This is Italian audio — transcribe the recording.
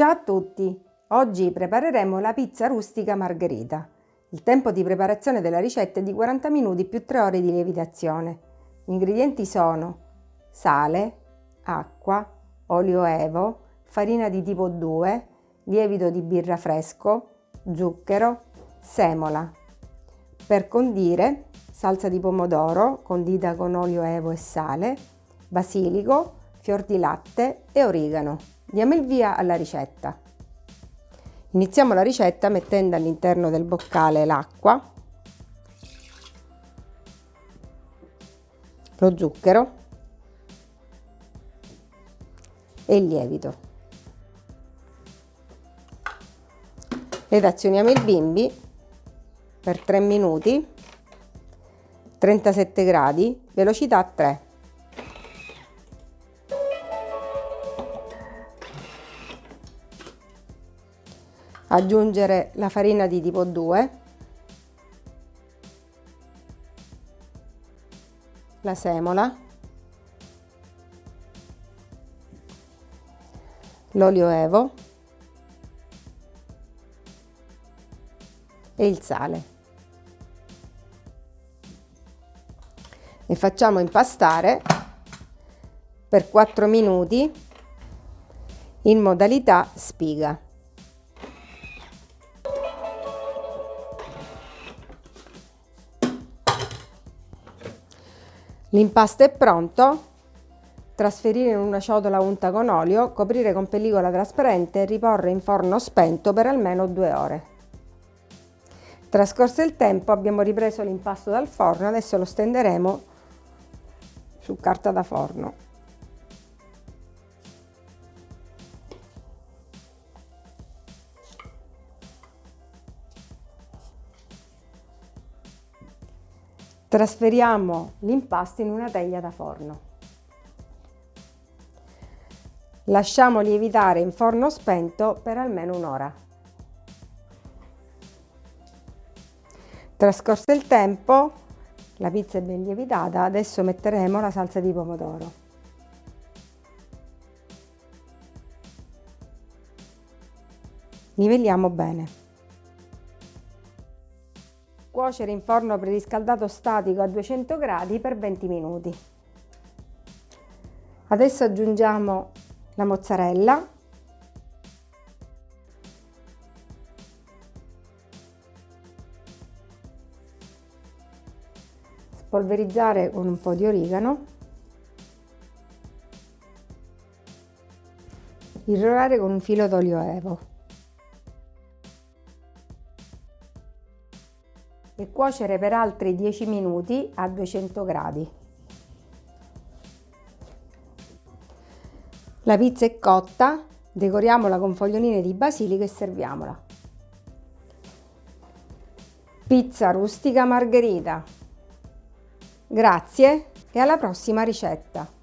Ciao a tutti! Oggi prepareremo la pizza rustica margherita. Il tempo di preparazione della ricetta è di 40 minuti più 3 ore di lievitazione. Gli ingredienti sono sale, acqua, olio evo, farina di tipo 2, lievito di birra fresco, zucchero, semola. Per condire, salsa di pomodoro condita con olio evo e sale, basilico, fior di latte e origano. Diamo il via alla ricetta. Iniziamo la ricetta mettendo all'interno del boccale l'acqua, lo zucchero e il lievito. Redazioniamo il bimbi per 3 minuti, 37 gradi, velocità 3. Aggiungere la farina di tipo 2, la semola, l'olio evo e il sale. E facciamo impastare per 4 minuti in modalità spiga. L'impasto è pronto. Trasferire in una ciotola unta con olio, coprire con pellicola trasparente e riporre in forno spento per almeno due ore. Trascorso il tempo abbiamo ripreso l'impasto dal forno, adesso lo stenderemo su carta da forno. Trasferiamo l'impasto in una teglia da forno. Lasciamo lievitare in forno spento per almeno un'ora. Trascorso il tempo, la pizza è ben lievitata, adesso metteremo la salsa di pomodoro. Livelliamo bene. Cuocere in forno preriscaldato statico a 200 gradi per 20 minuti. Adesso aggiungiamo la mozzarella. Spolverizzare con un po' di origano. Irrorare con un filo d'olio evo e cuocere per altri 10 minuti a 200 gradi. La pizza è cotta, decoriamola con foglioline di basilico e serviamola. Pizza rustica margherita. Grazie e alla prossima ricetta!